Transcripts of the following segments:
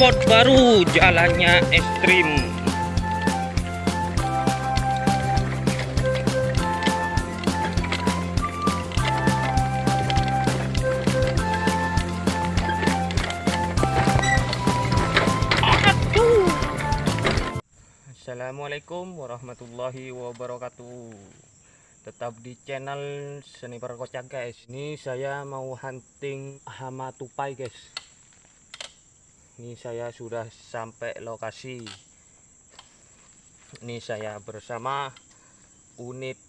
spot baru jalannya ekstrim. Assalamualaikum warahmatullahi wabarakatuh. Tetap di channel Sniper Kocak guys. Ini saya mau hunting hama tupai guys Ini saya sudah sampai lokasi. Ini saya bersama unit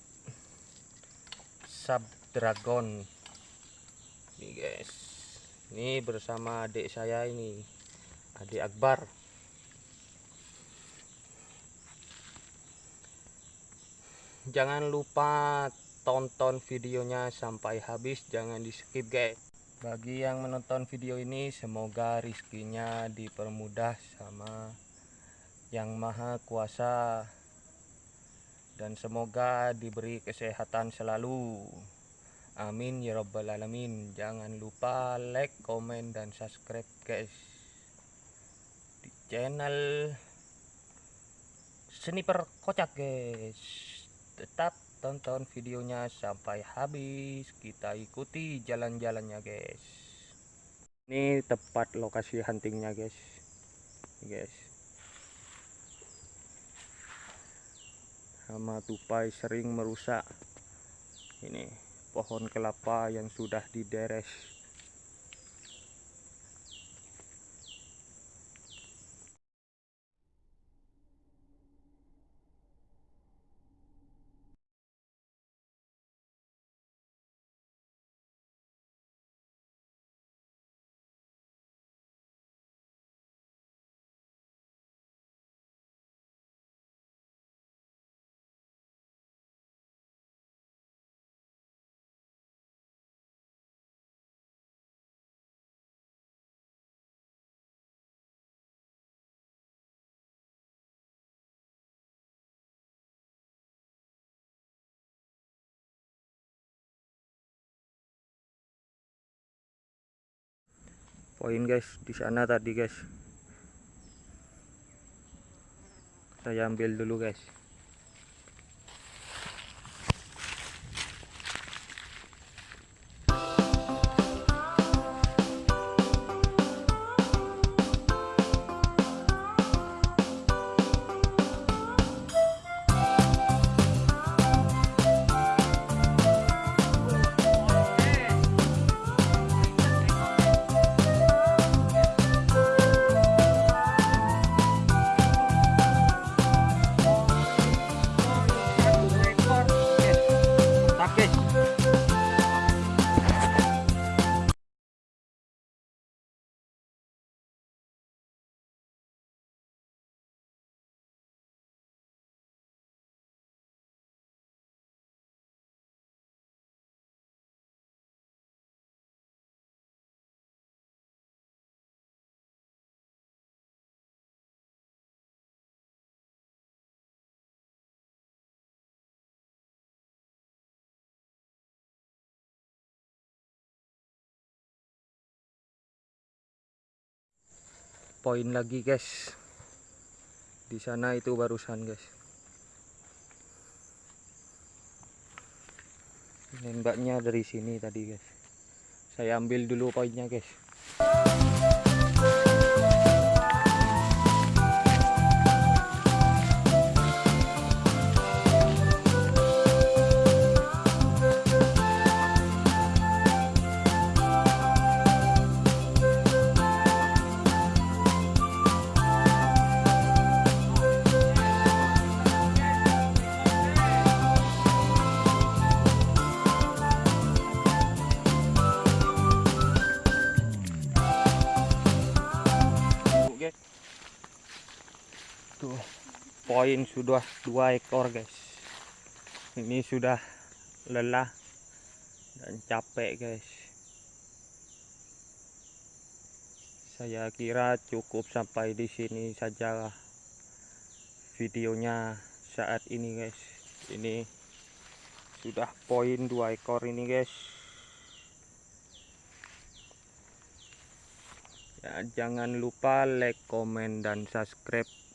Sub Dragon Ini guys. Ini bersama adik saya ini Adik Akbar. Jangan lupa tonton videonya sampai habis. Jangan di skip guys bagi yang menonton video ini semoga rizkinya dipermudah sama yang maha kuasa. Dan semoga diberi kesehatan selalu. Amin ya robbal alamin. Jangan lupa like komen dan subscribe guys. Di channel sniper kocak guys. Tetap tonton videonya sampai habis. Kita ikuti jalan-jalannya guys. Ini tepat lokasi huntingnya guys. Guys. Hama tupai sering merusak. Ini pohon kelapa yang sudah dideres poin guys di sana tadi guys. Saya ambil dulu guys poin lagi guys. Di sana itu barusan guys. Nembaknya dari sini tadi guys. Saya ambil dulu poinnya guys poin sudah dua ekor guys. Ini sudah lelah dan capek guys. Saya kira cukup sampai di sini saja videonya saat ini guys. Ini sudah poin dua ekor ini guys. ya, jangan lupa like komen dan subscribe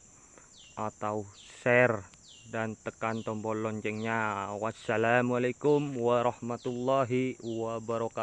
atau share dan tekan tombol loncengnya. Wassalamualaikum warahmatullahi wabarakatuh